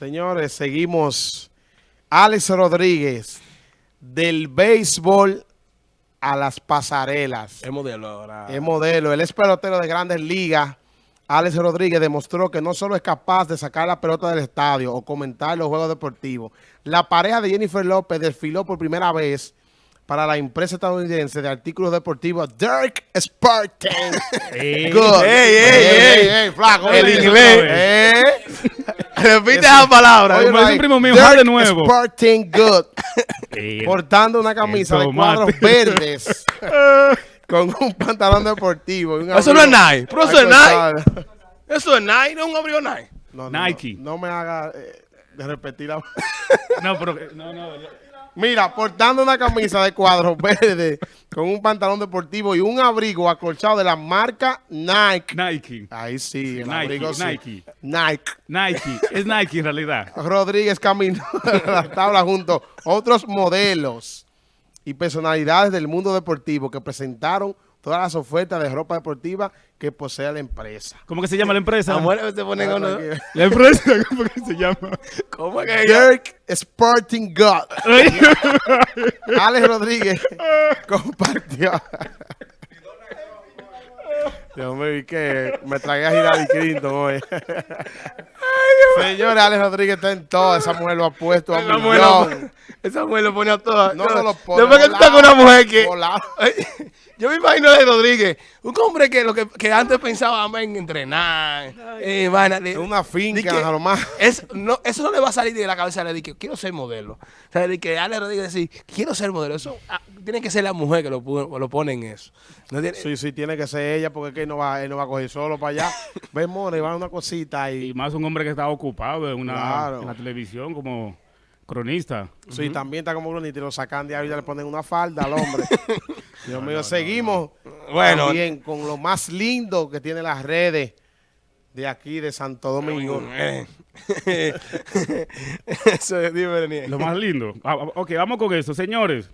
Señores, seguimos. Alex Rodríguez, del béisbol a las pasarelas. Es modelo ahora. Es modelo. Él es pelotero de grandes ligas. Alex Rodríguez demostró que no solo es capaz de sacar la pelota del estadio o comentar los juegos deportivos. La pareja de Jennifer López desfiló por primera vez para la empresa estadounidense de artículos deportivos Dirk Spartan. Good. Ey, ey, ey. flaco. El inglés. Repite esa palabra. Oye, un primo mío, de nuevo. Spartan Good. Portando una camisa de cuadros verdes con un pantalón deportivo. un Eso no es Nike. Pero eso es Nike. Eso es Nike, no es un abrigo Nike. No, no, Nike. No, no me haga eh, de repetir la... No, pero no, no. Mira, portando una camisa de cuadros verdes con un pantalón deportivo y un abrigo acolchado de la marca Nike. Nike. Ahí sí, el Nike, abrigo sí. Nike. Nike. Nike. Es Nike en realidad. Rodríguez caminó a la tabla junto a otros modelos y personalidades del mundo deportivo que presentaron todas las ofertas de ropa deportiva que posee la empresa. ¿Cómo que se llama la empresa? Mujeres se ponen con... La empresa, ¿cómo que se llama? ¿Cómo que? Dirk Sporting God. Alex Rodríguez compartió. Dios mío, ¿y qué? Me tragué a Hillary Clinton hoy. Señores, Alex Rodríguez está en todo. Esa mujer lo ha puesto a Esa mujer, lo, esa mujer lo pone a todas. No, no lo pone. Después que tú estás con una mujer que... Yo me imagino de Rodríguez, un hombre que lo que, que antes pensaba en entrenar, eh, vaina de- Es una finca, que a lo más. es- no, eso no le va a salir de la cabeza de que quiero ser modelo. O sea, de que Ale Rodríguez decir, quiero ser modelo. Eso ah, tiene que ser la mujer que lo, lo pone en eso. No tiene- Sí, sí, tiene que ser ella porque es que él no va, él no va a coger solo para allá. Ve, more, va a una cosita Y y... más un hombre que está ocupado en, una, Claro. en la televisión como cronista. Sí, también está como bonito y lo sacan de ahí y le ponen una falda al hombre. Dios mío, seguimos Bueno. también con lo más lindo que tiene las redes de aquí de Santo Domingo. Eh. Eso es. Lo más lindo. Ah, ah, ok, vamos con eso, señores.